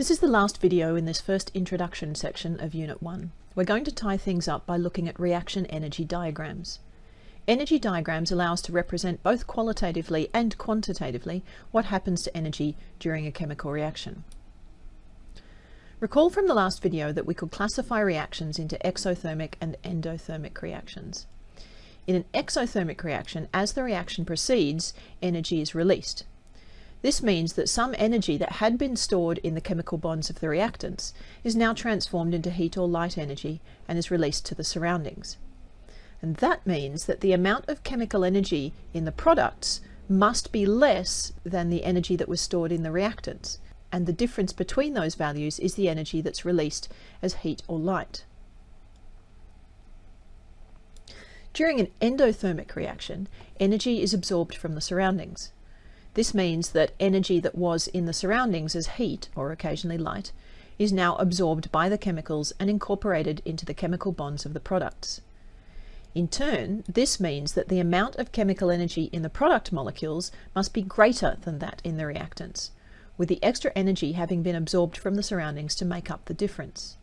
This is the last video in this first introduction section of Unit 1. We're going to tie things up by looking at reaction energy diagrams. Energy diagrams allow us to represent both qualitatively and quantitatively what happens to energy during a chemical reaction. Recall from the last video that we could classify reactions into exothermic and endothermic reactions. In an exothermic reaction, as the reaction proceeds, energy is released. This means that some energy that had been stored in the chemical bonds of the reactants is now transformed into heat or light energy and is released to the surroundings. And that means that the amount of chemical energy in the products must be less than the energy that was stored in the reactants. And the difference between those values is the energy that's released as heat or light. During an endothermic reaction, energy is absorbed from the surroundings. This means that energy that was in the surroundings as heat, or occasionally light, is now absorbed by the chemicals and incorporated into the chemical bonds of the products. In turn, this means that the amount of chemical energy in the product molecules must be greater than that in the reactants, with the extra energy having been absorbed from the surroundings to make up the difference.